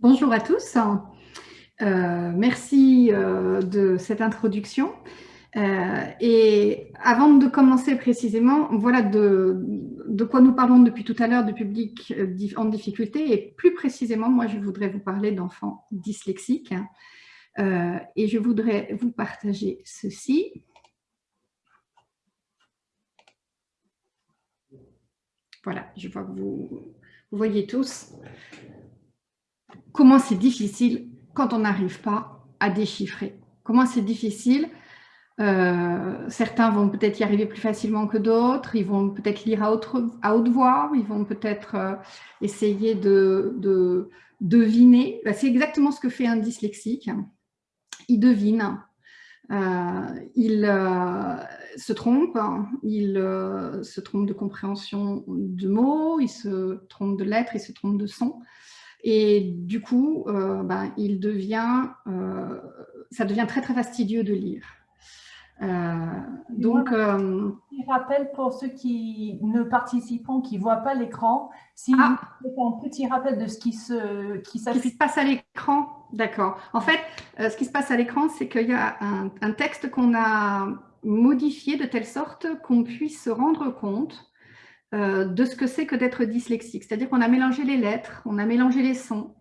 Bonjour à tous. Euh, merci euh, de cette introduction. Euh, et avant de commencer précisément, voilà de, quoi nous parlons depuis tout à l'heure de public en difficulté. Et plus précisément, moi, je voudrais vous parler d'enfants dyslexiques. et je voudrais vous partager ceci. Voilà, je vois que vous voyez tous comment c'est difficile quand on n'arrive pas à déchiffrer? Comment c'est difficile euh, certains vont peut-être y arriver plus facilement que d'autres, ils vont peut-être lire à, haute voix, ils vont peut-être euh, essayer de, deviner. Bah, c'est exactement ce que fait un dyslexique. Il devine, euh, il se trompe, il se trompe de compréhension de mots, il se trompe de lettres, il se trompe de sons. Et du coup, euh, ben, il devient, euh, ça devient très très fastidieux de lire. Euh, donc, euh, rappel pour ceux qui ne participent, qui ne voient pas l'écran, si ah, un petit rappel de ce qui se, qui, qui se passe à l'écran. D'accord. En fait, ce qui se passe à l'écran, c'est qu'il y a un, un texte qu'on a modifié de telle sorte qu'on puisse se rendre compte euh, de ce que c'est que d'être dyslexique. C'est-à-dire qu'on a mélangé les lettres, on a mélangé les sons.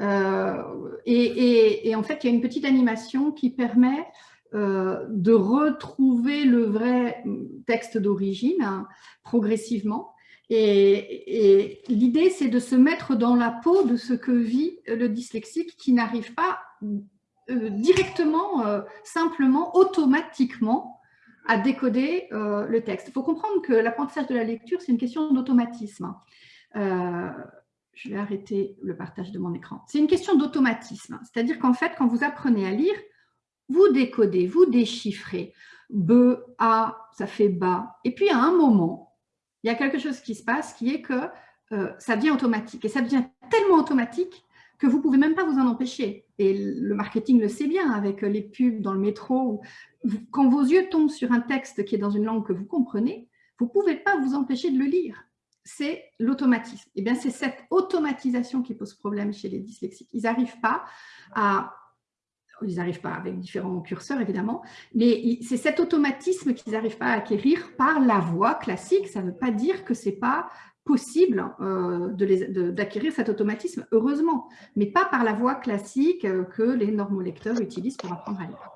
Euh, et, en fait, il y a une petite animation qui permet euh, de retrouver le vrai texte d'origine hein, progressivement. Et, l'idée, c'est de se mettre dans la peau de ce que vit le dyslexique qui n'arrive pas directement, simplement, automatiquement à décoder euh, le texte. Il faut comprendre que l'apprentissage de la lecture, c'est une question d'automatisme. Euh, je vais arrêter le partage de mon écran. C'est une question d'automatisme, c'est-à-dire qu'en fait, quand vous apprenez à lire, vous décodez, vous déchiffrez. B, A, ça fait bas. Et puis, à un moment, il y a quelque chose qui se passe qui est que euh, ça devient automatique. Et ça devient tellement automatique que vous ne pouvez même pas vous en empêcher. Et le marketing le sait bien avec les pubs dans le métro. Quand vos yeux tombent sur un texte qui est dans une langue que vous comprenez, vous ne pouvez pas vous empêcher de le lire. C'est l'automatisme. Et eh bien, c'est cette automatisation qui pose problème chez les dyslexiques. Ils n'arrivent pas à ils n'arrivent pas avec différents curseurs évidemment, mais c'est cet automatisme qu'ils n'arrivent pas à acquérir par la voix classique. Ça ne veut pas dire que ce n'est pas possible euh, d'acquérir cet automatisme, heureusement, mais pas par la voie classique euh, que les normolecteurs utilisent pour apprendre à lire.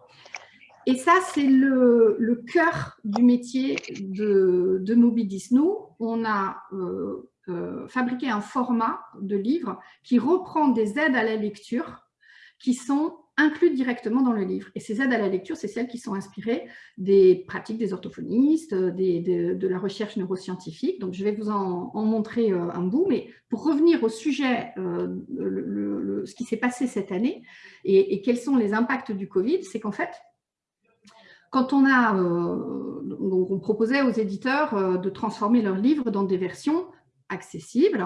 Et ça, c'est le, le, cœur du métier de, de Mobidis. Nous, on a euh, fabriqué un format de livre qui reprend des aides à la lecture qui sont incluses directement dans le livre. Et ces aides à la lecture, c'est celles qui sont inspirées des pratiques des orthophonistes, des, de la recherche neuroscientifique. Donc, je vais vous en, montrer euh, un bout. Mais pour revenir au sujet, euh, ce qui s'est passé cette année et, quels sont les impacts du Covid, c'est qu'en fait, quand on a, euh, on proposait aux éditeurs de transformer leurs livres dans des versions accessibles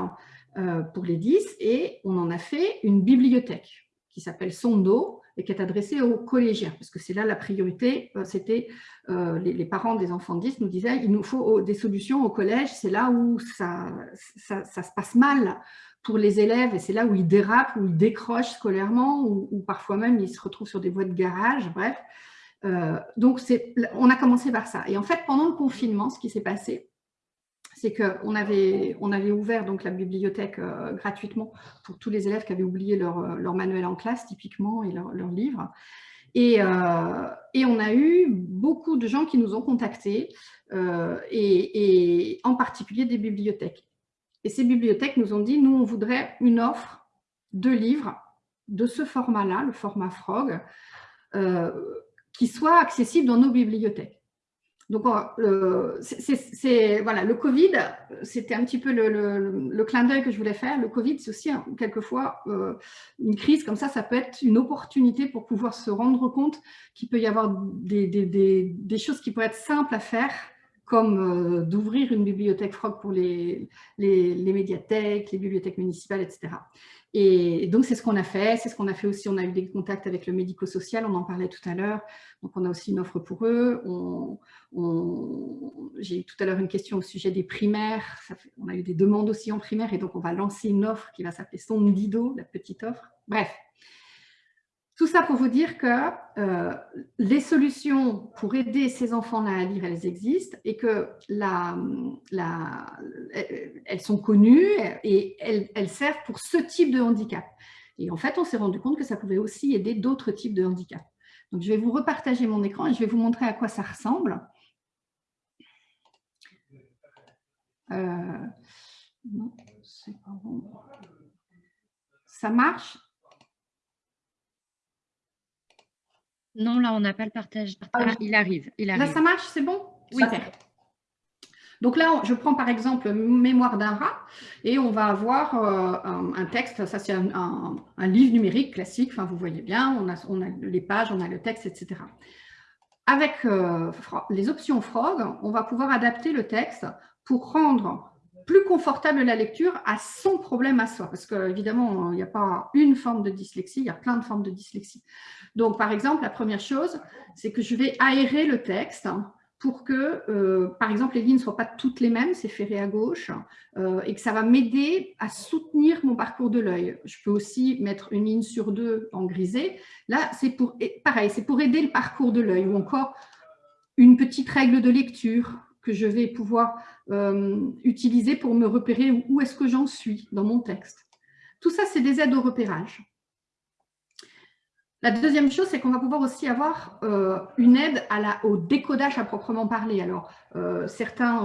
pour les 10 et on en a fait une bibliothèque qui s'appelle Sondo, et qui est adressée aux collégiens, parce que c'est là la priorité, euh, c'était euh, les, parents des enfants 10 nous disaient il nous faut des solutions au collège, c'est là où ça, ça, se passe mal pour les élèves, et c'est là où ils dérapent, où ils décrochent scolairement, ou, parfois même ils se retrouvent sur des voies de garage, bref. Euh, donc, on a commencé par ça. Et en fait, pendant le confinement, ce qui s'est passé, c'est qu'on avait, on avait ouvert donc la bibliothèque euh, gratuitement pour tous les élèves qui avaient oublié leur, euh, manuel en classe, typiquement, et leur, leur livre. Et, euh, et, on a eu beaucoup de gens qui nous ont contactés, et, et, en particulier des bibliothèques. Et ces bibliothèques nous ont dit, nous, on voudrait une offre de livres de ce format-là, le format Frog, qui soit accessible dans nos bibliothèques. Donc, euh, c'est voilà, le Covid, c'était un petit peu le, clin d'œil que je voulais faire. Le Covid, c'est aussi quelquefois euh, une crise comme ça, ça peut être une opportunité pour pouvoir se rendre compte qu'il peut y avoir des, choses qui pourraient être simples à faire comme d'ouvrir une bibliothèque Frog pour les, les, médiathèques, les bibliothèques municipales, etc. Et donc, c'est ce qu'on a fait. C'est ce qu'on a fait aussi. On a eu des contacts avec le médico-social, on en parlait tout à l'heure. Donc, on a aussi une offre pour eux. J'ai eu tout à l'heure une question au sujet des primaires. on a eu des demandes aussi en primaire. Et donc, on va lancer une offre qui va s'appeler Sondido, la petite offre. Bref, tout ça pour vous dire que euh, les solutions pour aider ces enfants-là à lire, elles existent et que la, elles sont connues et elles, servent pour ce type de handicap. Et en fait, on s'est rendu compte que ça pouvait aussi aider d'autres types de handicap. Donc, je vais vous repartager mon écran et je vais vous montrer à quoi ça ressemble. Euh. Ça marche? Non, là, on n'a pas le partage. Ah, il arrive, il arrive. Là, ça marche, c'est bon? Oui. Donc là, je prends par exemple Mémoire d'un rat et on va avoir euh, un, texte, ça c'est un, livre numérique classique, enfin vous voyez bien, on a, on a les pages, on a le texte, etc. Avec euh, les options Frog, on va pouvoir adapter le texte pour rendre plus confortable la lecture à son problème à soi. Parce qu'évidemment, il n'y a pas une forme de dyslexie, il y a plein de formes de dyslexie. Donc, par exemple, la première chose, c'est que je vais aérer le texte pour que, euh, par exemple, les lignes ne soient pas toutes les mêmes, c'est ferré à gauche, euh, et que ça va m'aider à soutenir mon parcours de l'œil. Je peux aussi mettre une ligne sur deux en grisé. Là, c'est pour, pareil, c'est pour aider le parcours de l'œil, ou encore une petite règle de lecture que je vais pouvoir euh, utiliser pour me repérer où est-ce que j'en suis dans mon texte. Tout ça, c'est des aides au repérage. La deuxième chose, c'est qu'on va pouvoir aussi avoir euh, une aide au décodage à proprement parler. Alors, euh, certains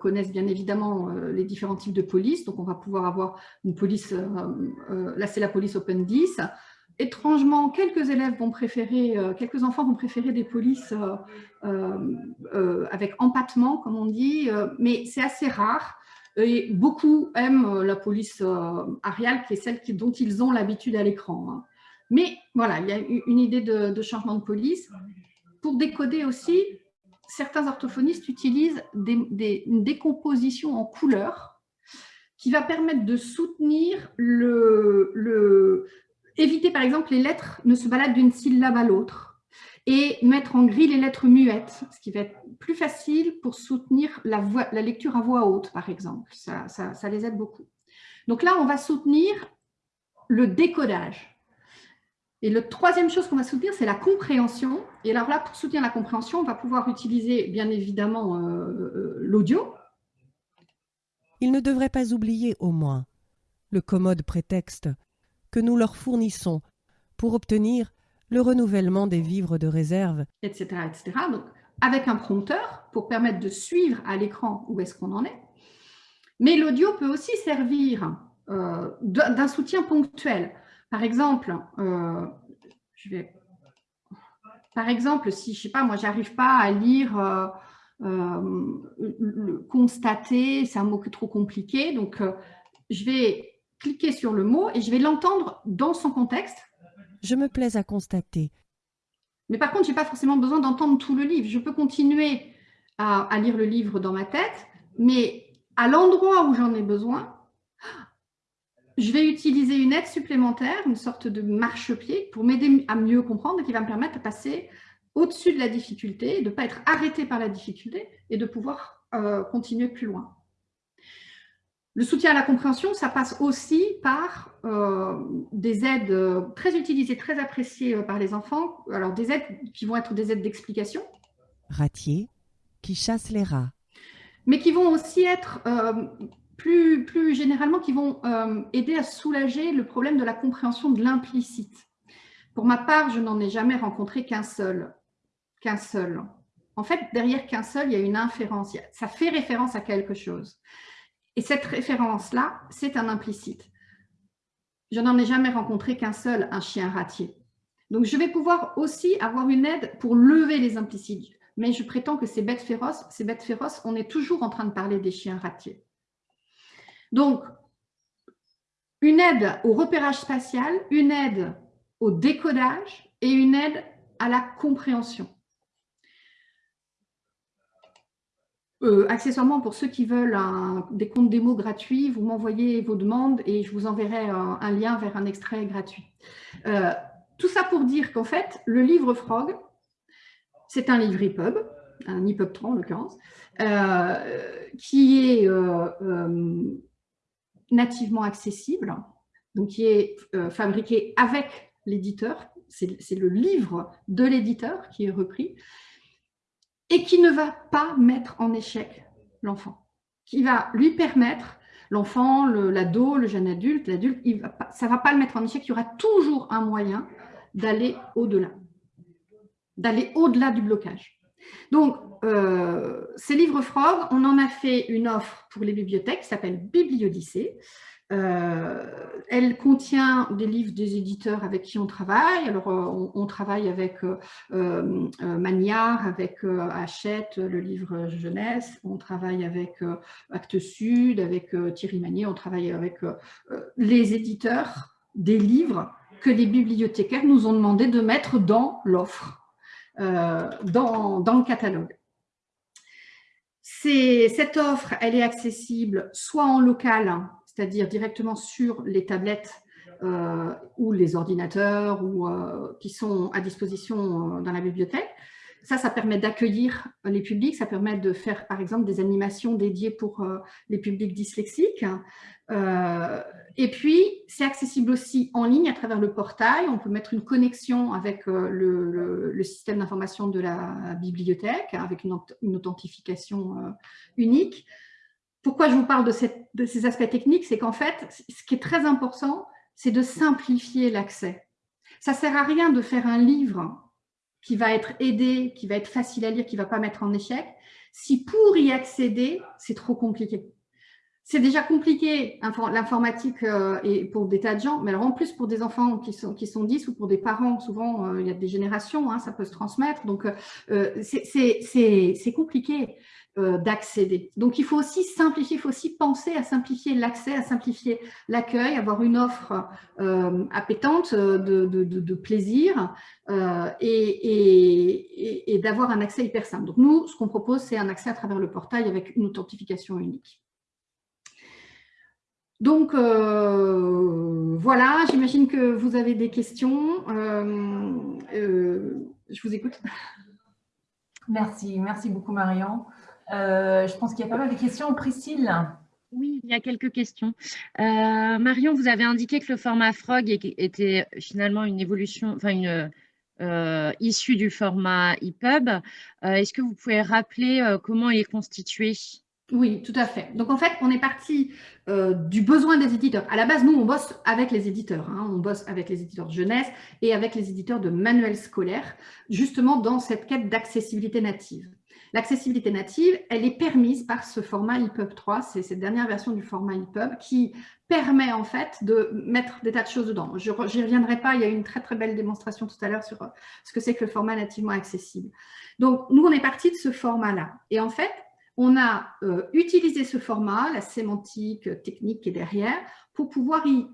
connaissent bien évidemment les différents types de police. Donc, on va pouvoir avoir une police, là c'est la police Open 10, étrangement, quelques élèves vont préférer, euh, quelques enfants vont préférer des polices euh, euh, avec empattement, comme on dit, mais c'est assez rare. Et beaucoup aiment la police Arial, qui est celle dont ils ont l'habitude à l'écran. Hein. Mais voilà, il y a une idée de, changement de police. Pour décoder aussi, certains orthophonistes utilisent une décomposition en couleurs qui va permettre de soutenir le, le, éviter par exemple les lettres ne se baladent d'une syllabe à l'autre et mettre en gris les lettres muettes, ce qui va être plus facile pour soutenir la, la lecture à voix haute, par exemple. Ça, ça, les aide beaucoup. Donc là, on va soutenir le décodage. Et la troisième chose qu'on va soutenir, c'est la compréhension. Et alors là, pour soutenir la compréhension, on va pouvoir utiliser bien évidemment euh, euh, l'audio. Il ne devrait pas oublier au moins le commode prétexte que nous leur fournissons pour obtenir le renouvellement des vivres de réserve, etc. etc. Donc, avec un prompteur pour permettre de suivre à l'écran où est-ce qu'on en est. Mais l'audio peut aussi servir euh, d'un soutien ponctuel. Par exemple, euh, je vais, par exemple, si je sais pas, moi, j'arrive pas à lire euh, constater, c'est un mot trop compliqué, donc je vais cliquer sur le mot et je vais l'entendre dans son contexte. Je me plais à constater. Mais par contre, je n'ai pas forcément besoin d'entendre tout le livre. Je peux continuer à, lire le livre dans ma tête, mais à l'endroit où j'en ai besoin, je vais utiliser une aide supplémentaire, une sorte de marchepied pour m'aider à mieux comprendre et qui va me permettre de passer au-dessus de la difficulté, de ne pas être arrêté par la difficulté et de pouvoir euh, continuer plus loin. Le soutien à la compréhension, ça passe aussi par euh, des aides euh, très utilisées, très appréciées euh, par les enfants. Alors, des aides qui vont être des aides d'explication. Ratier, qui chasse les rats. Mais qui vont aussi être, plus, plus généralement, qui vont aider à soulager le problème de la compréhension de l'implicite. Pour ma part, je n'en ai jamais rencontré qu'un seul. Qu'un seul. En fait, derrière qu'un seul, il y a une inférence. Ça fait référence à quelque chose. Et cette référence-là, c'est un implicite. Je n'en ai jamais rencontré qu'un seul, un chien ratier. Donc, je vais pouvoir aussi avoir une aide pour lever les implicites. Mais je prétends que ces bêtes féroces, ces bêtes féroces, on est toujours en train de parler des chiens ratiers. Donc, une aide au repérage spatial, une aide au décodage et une aide à la compréhension. Accessoirement, pour ceux qui veulent des comptes démo gratuits, vous m'envoyez vos demandes et je vous enverrai un, lien vers un extrait gratuit. tout ça pour dire qu'en fait, le livre Frog, c'est un livre EPUB, un EPUB 3 en l'occurrence, qui est nativement accessible, donc qui est fabriqué avec l'éditeur, c'est le livre de l'éditeur qui est repris, et qui ne va pas mettre en échec l'enfant, qui va lui permettre, l'enfant, l'ado, le, jeune adulte, l'adulte, ça ne va pas le mettre en échec, il y aura toujours un moyen d'aller au-delà, d'aller au-delà du blocage. Donc, euh, ces livres Frog, on en a fait une offre pour les bibliothèques qui s'appelle Bibliodyssée, euh, elle contient des livres des éditeurs avec qui on travaille. Alors, euh, on, travaille avec euh, Magnard, avec Hachette, le livre jeunesse. On travaille avec Actes Sud, avec Thierry Magnier. On travaille avec les éditeurs des livres que les bibliothécaires nous ont demandé de mettre dans l'offre, dans, dans le catalogue. Cette offre, elle est accessible soit en local, c'est-à-dire directement sur les tablettes euh, ou les ordinateurs ou, euh, qui sont à disposition euh, dans la bibliothèque. Ça, ça permet d'accueillir les publics, ça permet de faire par exemple des animations dédiées pour les publics dyslexiques. et puis, c'est accessible aussi en ligne à travers le portail. On peut mettre une connexion avec le, système d'information de la bibliothèque, avec une, une authentification unique. Pourquoi je vous parle de, ces aspects techniques? C'est qu'en fait, ce qui est très important, c'est de simplifier l'accès. Ça ne sert à rien de faire un livre qui va être aidé, qui va être facile à lire, qui ne va pas mettre en échec, si pour y accéder, c'est trop compliqué. C'est déjà compliqué, l'informatique euh, et pour des tas de gens, mais alors en plus pour des enfants qui sont, qui sont 10 ou pour des parents, souvent euh, il y a des générations, hein, ça peut se transmettre, donc euh, c'est compliqué. Euh, d'accéder. Donc, il faut aussi simplifier, il faut aussi penser à simplifier l'accès, à simplifier l'accueil, avoir une offre euh, appétante euh, de, plaisir et, d'avoir un accès hyper simple. Donc, nous, ce qu'on propose, c'est un accès à travers le portail avec une authentification unique. Donc, voilà, j'imagine que vous avez des questions. je vous écoute. Merci, merci beaucoup Marion. Euh, je pense qu'il y a pas mal de questions. Priscille oui, il y a quelques questions. Euh, Marion, vous avez indiqué que le format Frog était finalement une évolution, enfin une euh, issue du format EPUB. Est-ce que vous pouvez rappeler comment il est constitué? Oui, tout à fait. Donc, en fait, on est parti du besoin des éditeurs. À la base, nous, on bosse avec les éditeurs. Hein. On bosse avec les éditeurs de jeunesse et avec les éditeurs de manuels scolaires, justement dans cette quête d'accessibilité native. L'accessibilité native, elle est permise par ce format EPUB 3, c'est cette dernière version du format EPUB qui permet en fait de mettre des tas de choses dedans. Je n'y reviendrai pas, il y a eu une très très belle démonstration tout à l'heure sur euh, ce que c'est que le format nativement accessible. Donc nous, on est parti de ce format-là. Et en fait, on a euh, utilisé ce format, la sémantique technique qui est derrière, pour pouvoir y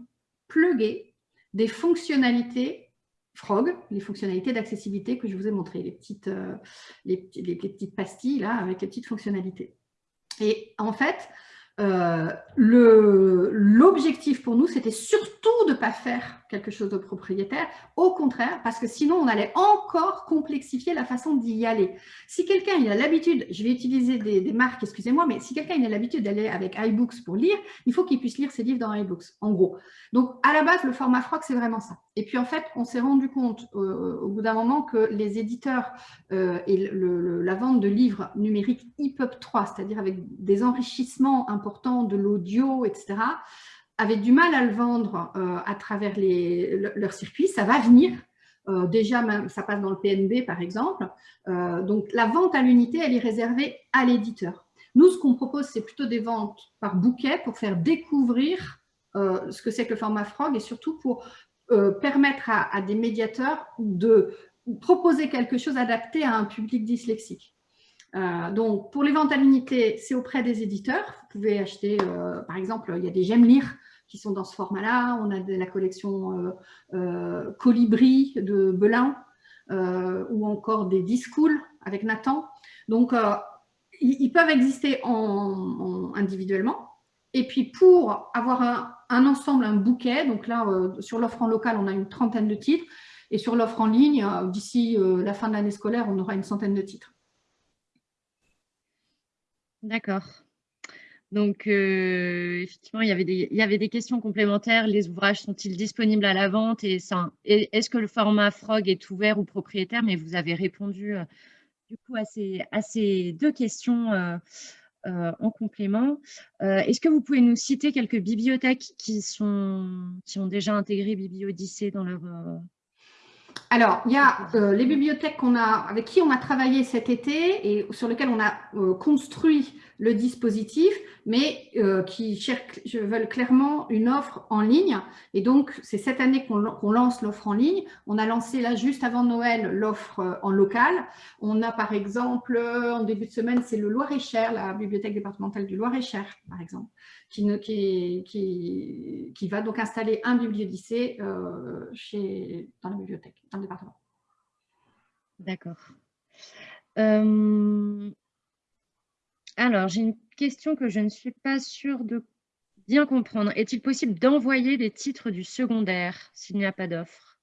plugger des fonctionnalités Frog, les fonctionnalités d'accessibilité que je vous ai montrées, les petites, euh, les, petites pastilles là, avec les petites fonctionnalités. Et en fait, euh, l'objectif pour nous, c'était surtout de ne pas faire quelque chose de propriétaire, au contraire, parce que sinon, on allait encore complexifier la façon d'y aller. Si quelqu'un a l'habitude, je vais utiliser des, marques, excusez-moi, mais si quelqu'un a l'habitude d'aller avec iBooks pour lire, il faut qu'il puisse lire ses livres dans iBooks, en gros. Donc, à la base, le format Frog, c'est vraiment ça. Et puis, en fait, on s'est rendu compte euh, au bout d'un moment que les éditeurs euh, et la vente de livres numériques EPUB 3, c'est-à-dire avec des enrichissements importants de l'audio, etc., avaient du mal à le vendre euh, à travers les, leur circuit. Ça va venir. déjà, ça passe dans le PNB, par exemple. donc, la vente à l'unité, elle est réservée à l'éditeur. Nous, ce qu'on propose, c'est plutôt des ventes par bouquet pour faire découvrir ce que c'est que le format Frog et surtout pour euh, permettre à, des médiateurs de proposer quelque chose adapté à un public dyslexique. Euh, donc, pour l'unité, c'est auprès des éditeurs. Vous pouvez acheter, euh, par exemple, il y a des J'aime lire qui sont dans ce format-là. On a de la collection Colibri de Belin ou encore des Discool avec Nathan. Donc, ils, peuvent exister en, individuellement. Et puis, pour avoir un, ensemble, un bouquet, donc là, sur l'offre en local, on a une trentaine de titres. Et sur l'offre en ligne, d'ici la fin de l'année scolaire, on aura une centaine de titres. D'accord. Donc, euh, effectivement, il y, avait des, il y avait des questions complémentaires. Les ouvrages sont-ils disponibles à la vente? Et, Est-ce que le format Frog est ouvert aux propriétaires? Mais vous avez répondu euh, du coup à ces, deux questions euh, en complément. Est-ce que vous pouvez nous citer quelques bibliothèques qui, sont, qui ont déjà intégré BiblioDyssée dans leur alors, il y a euh, les bibliothèques qu'on a, avec qui on a travaillé cet été et sur lesquelles on a euh, construit le dispositif, mais euh, qui cherchent, veulent clairement une offre en ligne. Et donc, c'est cette année qu'on lance l'offre en ligne. On a lancé là, juste avant Noël, l'offre en local. On a par exemple, en début de semaine, c'est le Loir-et-Cher, la bibliothèque départementale du Loir-et-Cher, par exemple, qui, va donc installer un euh, chez, dans la bibliothèque, dans le département. D'accord. Euh, alors, j'ai une question que je ne suis pas sûre de bien comprendre. Est-il possible d'envoyer des titres du secondaire s'il n'y a pas d'offre?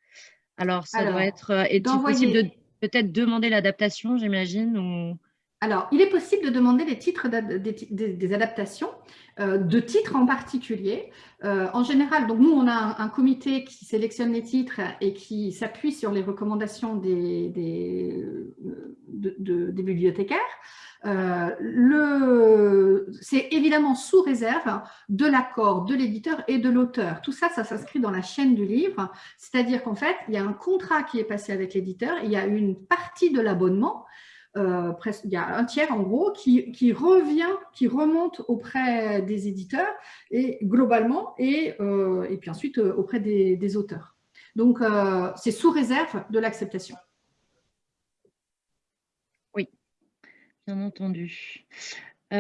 Alors, ça doit être... Euh, est-il possible de peut-être demander l'adaptation, j'imagine ou... Alors, il est possible de demander des titres, des, adaptations euh, de titres en particulier. Euh, en général, donc nous, on a un, comité qui sélectionne les titres et qui s'appuie sur les recommandations des, bibliothécaires. Euh, c'est évidemment sous réserve de l'accord de l'éditeur et de l'auteur. Tout ça, ça s'inscrit dans la chaîne du livre, c'est-à-dire qu'en fait, il y a un contrat qui est passé avec l'éditeur, il y a une partie de l'abonnement euh, il y a un tiers en gros qui, revient, qui remonte auprès des éditeurs et globalement et, euh, puis ensuite auprès des, auteurs. Donc c'est sous réserve de l'acceptation. Oui, bien entendu. Mais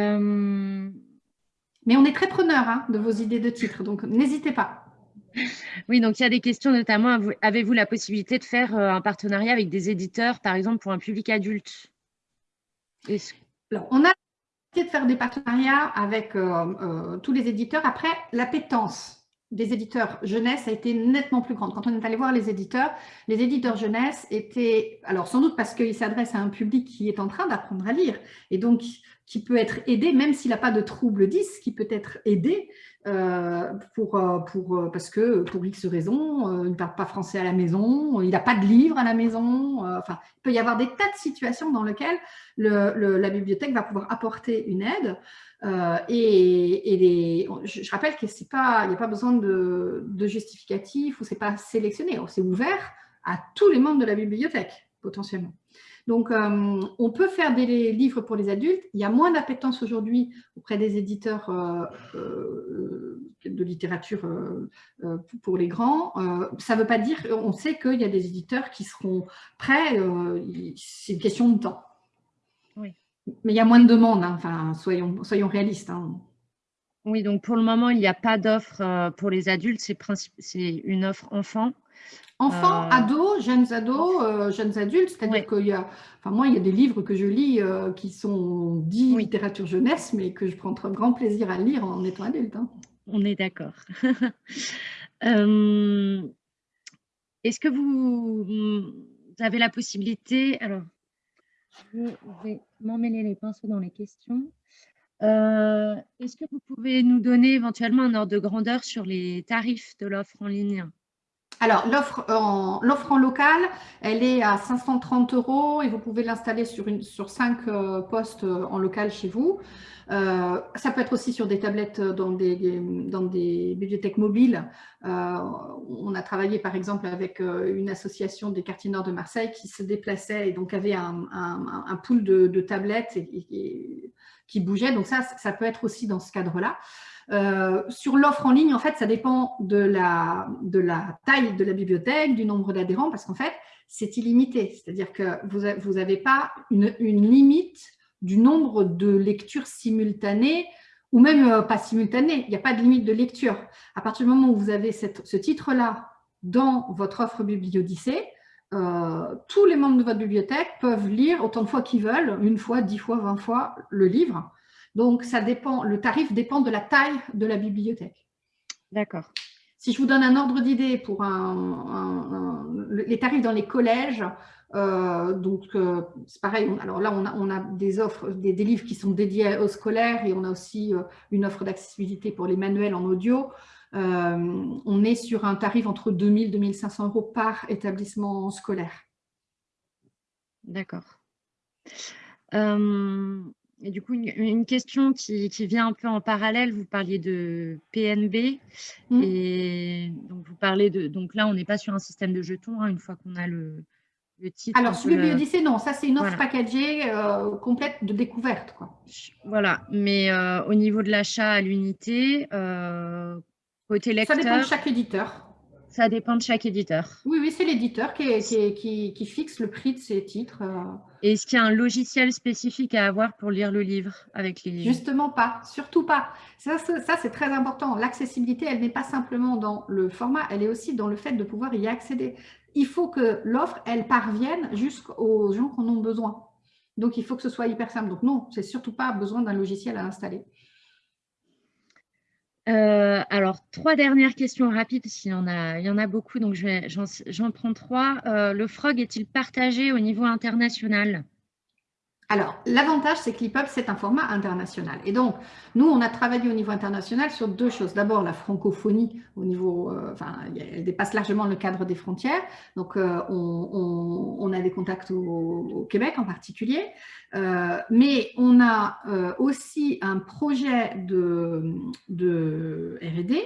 on est très preneur hein, de vos idées de titres, donc n'hésitez pas. Oui, donc il y a des questions notamment, avez-vous la possibilité de faire un partenariat avec des éditeurs, par exemple pour un public adulte? On a essayé de faire des partenariats avec euh, euh, tous les éditeurs. Après, l'appétence des éditeurs jeunesse a été nettement plus grande. Quand on est allé voir les éditeurs, les éditeurs jeunesse étaient, alors sans doute parce qu'ils s'adressent à un public qui est en train d'apprendre à lire et donc qui peut être aidé, même s'il n'a pas de trouble 10, qui peut être aidé pour, euh, pour, euh, parce que pour X raisons, il ne parle pas français à la maison, il n'a pas de livre à la maison. enfin, il peut y avoir des tas de situations dans lesquelles la bibliothèque va pouvoir apporter une aide. et, je, rappelle qu'il n'y a pas besoin de, de justificatif ou c'est pas sélectionné, c'est ouvert à tous les membres de la bibliothèque potentiellement. Donc, euh, on peut faire des livres pour les adultes. Il y a moins d'appétence aujourd'hui auprès des éditeurs euh, euh, de littérature pour les grands. ça ne veut pas dire, on sait qu'il y a des éditeurs qui seront prêts, c'est une question de temps. Oui. Mais il y a moins de demandes, hein. enfin, soyons, soyons réalistes. Hein. Oui, donc pour le moment, il n'y a pas d'offre pour les adultes, c'est une offre enfant. Enfants, euh, ados, jeunes ados, euh, jeunes adultes, c'est-à-dire qu'il y a, enfin moi, il y a des livres que je lis euh, qui sont dits littérature jeunesse, mais que je prends très grand plaisir à lire en étant adulte. Hein. On est d'accord. Est-ce que vous, avez la possibilité, alors, je vais m'emmêler les pinceaux dans les questions. Est-ce que vous pouvez nous donner éventuellement un ordre de grandeur sur les tarifs de l'offre en ligne? Alors, l'offre en, en, local, elle est à 530 euros et vous pouvez l'installer sur, sur cinq euh, postes euh, en local chez vous. Euh, ça peut être aussi sur des tablettes dans des, dans des bibliothèques mobiles. on a travaillé par exemple avec une association des quartiers nord de Marseille qui se déplaçait et donc avait un, un, pool de, tablettes qui bougeait. Donc ça, ça peut être aussi dans ce cadre-là. Euh, sur l'offre en ligne, en fait, ça dépend de la, taille de la bibliothèque, du nombre d'adhérents, parce qu'en fait, c'est illimité. C'est-à-dire que vous n'avez pas une, limite du nombre de lectures simultanées ou même euh, pas simultanées. Il n'y a pas de limite de lecture. À partir du moment où vous avez ce titre-là dans votre offre BiblioDyssée, tous les membres de votre bibliothèque peuvent lire autant de fois qu'ils veulent, une fois, dix fois, vingt fois, le livre. Donc, ça dépend, le tarif dépend de la taille de la bibliothèque. D'accord. Si je vous donne un ordre d'idée pour les tarifs dans les collèges, euh, donc euh, c'est pareil, alors là on a, des offres, des, livres qui sont dédiés aux scolaires et on a aussi euh, une offre d'accessibilité pour les manuels en audio. on est sur un tarif entre 2000 et 2500 euros par établissement scolaire. D'accord. Et du coup, une, question qui, vient un peu en parallèle, vous parliez de PNB, mmh. et donc vous parlez de, donc là, on n'est pas sur un système de jetons, hein, une fois qu'on a le, le, titre. Alors, sur Bibliodyssée, non, ça c'est une offre packagée euh, complète de découverte. Quoi. Voilà, mais euh, au niveau de l'achat à l'unité, euh, côté lecteur… Ça dépend de chaque éditeur. Ça dépend de chaque éditeur. Oui, oui, c'est l'éditeur qui, qui, fixe le prix de ces titres. Euh. Est-ce qu'il y a un logiciel spécifique à avoir pour lire le livre avec les Justement pas, surtout pas. Ça, ça c'est très important. L'accessibilité, elle n'est pas simplement dans le format, elle est aussi dans le fait de pouvoir y accéder. Il faut que l'offre, elle parvienne jusqu'aux gens qui en ont besoin. Donc, il faut que ce soit hyper simple. Donc, non, c'est surtout pas besoin d'un logiciel à installer. Euh, alors, trois dernières questions rapides, qu'il y, en a, il y en a beaucoup, donc j'en prends trois. Euh, le frog est-il partagé au niveau international? Alors, l'avantage, c'est que l'EPUB, c'est un format international. Et donc, nous, on a travaillé au niveau international sur deux choses. D'abord, la francophonie, au niveau, euh, enfin, elle dépasse largement le cadre des frontières. Donc, euh, on, a des contacts au, Québec en particulier. Euh, mais on a aussi un projet de, de R&D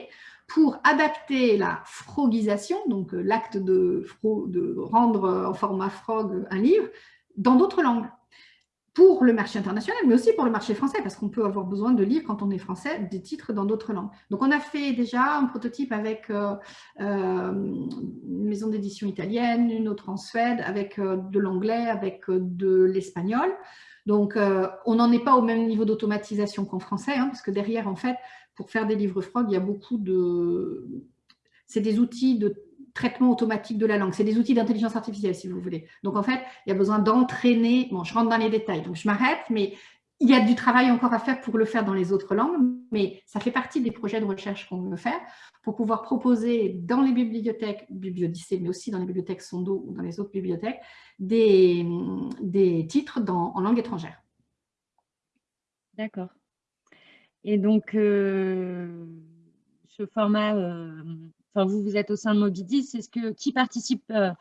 pour adapter la frogisation, donc l'acte de, de rendre en format frog un livre, dans d'autres langues pour le marché international, mais aussi pour le marché français, parce qu'on peut avoir besoin de lire, quand on est français, des titres dans d'autres langues. Donc, on a fait déjà un prototype avec euh, euh, une maison d'édition italienne, une autre en Suède, avec euh, de l'anglais, avec de l'espagnol. Donc, on n'en est pas au même niveau d'automatisation qu'en français, hein, parce que derrière, en fait, pour faire des livres frog, il y a beaucoup de... C'est des outils de traitement automatique de la langue. C'est des outils d'intelligence artificielle, si vous voulez. Donc, en fait, il y a besoin d'entraîner. Bon, je rentre dans les détails, donc je m'arrête, mais il y a du travail encore à faire pour le faire dans les autres langues, mais ça fait partie des projets de recherche qu'on veut faire pour pouvoir proposer dans les bibliothèques Bibliodyssée, mais aussi dans les bibliothèques Sondo ou dans les autres bibliothèques, des, des titres dans, en langue étrangère. D'accord. Et donc, euh, ce format euh, enfin vous, vous êtes au sein de Mobidis, est-ce que qui participe euh,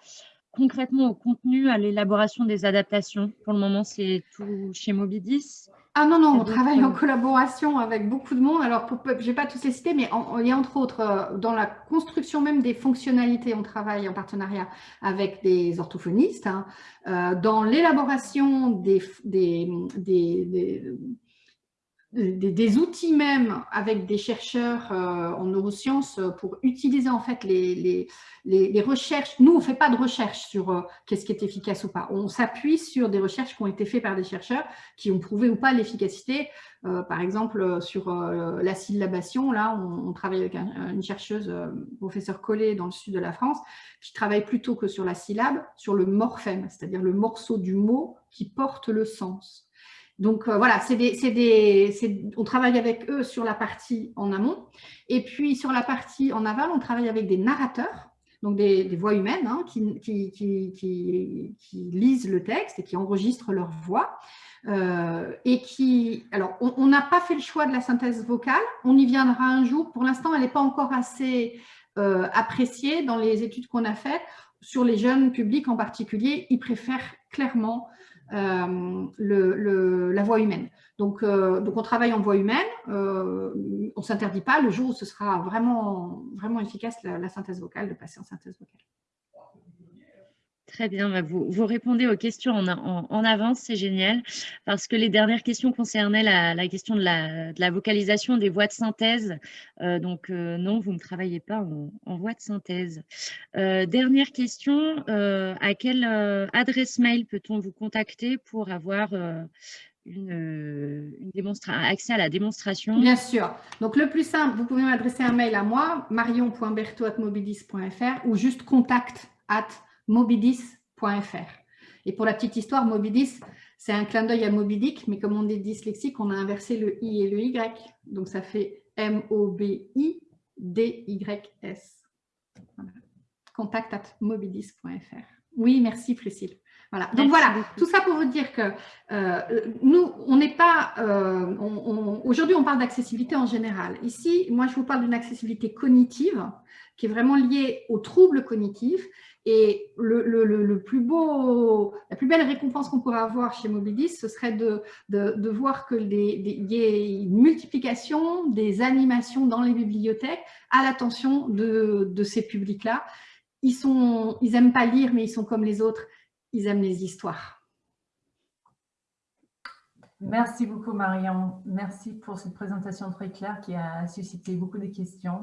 concrètement au contenu, à l'élaboration des adaptations? Pour le moment, c'est tout chez Mobidis ah non, non, on travaille en collaboration avec beaucoup de monde. Alors, je ne vais pas tous les citer, mais il y a entre autres, euh, dans la construction même des fonctionnalités, on travaille en partenariat avec des orthophonistes. Hein. Euh, dans l'élaboration des, des, des, outils même avec des chercheurs euh, en neurosciences euh, pour utiliser en fait les, recherches. Nous, on ne fait pas de recherche sur euh, qu'est-ce qui est efficace ou pas. On s'appuie sur des recherches qui ont été faites par des chercheurs qui ont prouvé ou pas l'efficacité. par exemple, sur la syllabation, là, on, travaille avec une chercheuse, professeur Collet, dans le sud de la France, qui travaille plutôt que sur la syllabe, sur le morphème, c'est-à-dire le morceau du mot qui porte le sens. Donc euh, voilà, on travaille avec eux sur la partie en amont. Et puis sur la partie en aval, on travaille avec des narrateurs, donc des, voix humaines hein, qui, lisent le texte et qui enregistrent leur voix. Euh, et qui, alors, on n'a pas fait le choix de la synthèse vocale, on y viendra un jour. Pour l'instant, elle n'est pas encore assez euh, appréciée dans les études qu'on a faites. Sur les jeunes publics en particulier, ils préfèrent clairement euh, le, la voix humaine. Donc, euh, donc, on travaille en voix humaine, euh, on ne s'interdit pas le jour où ce sera vraiment, vraiment efficace la synthèse vocale, de passer en synthèse vocale. Très bien, bah, vous, vous, répondez aux questions en, avance, c'est génial, parce que les dernières questions concernaient la, question de la, vocalisation des voix de synthèse. Euh, donc euh, non, vous ne travaillez pas en, voix de synthèse. Euh, dernière question, à quelle adresse mail peut-on vous contacter pour avoir une, une accès à la démonstration? Bien sûr. Donc, le plus simple, vous pouvez m'adresser un mail à moi, marion.berto.mobilis.fr ou juste contact at mobidis.fr. Et pour la petite histoire, Mobidis, c'est un clin d'œil à Mobidic, mais comme on est dyslexique, on a inversé le I et le Y. Donc ça fait M-O-B-I-D-Y-S. Contact at mobidis.fr. Oui, merci Priscille. Voilà. Donc voilà, tout ça pour vous dire que euh, nous, on n'est pas... Euh, aujourd'hui, on parle d'accessibilité en général. Ici, moi, je vous parle d'une accessibilité cognitive qui est vraiment liée aux troubles cognitifs. Et le, plus beau, la plus belle récompense qu'on pourrait avoir chez Mobilis, ce serait de, de, voir qu'il y ait une multiplication des animations dans les bibliothèques à l'attention de, de ces publics-là. Ils n'aiment ils pas lire, mais ils sont comme les autres ils aiment les histoires. Merci beaucoup Marion. Merci pour cette présentation très claire qui a suscité beaucoup de questions.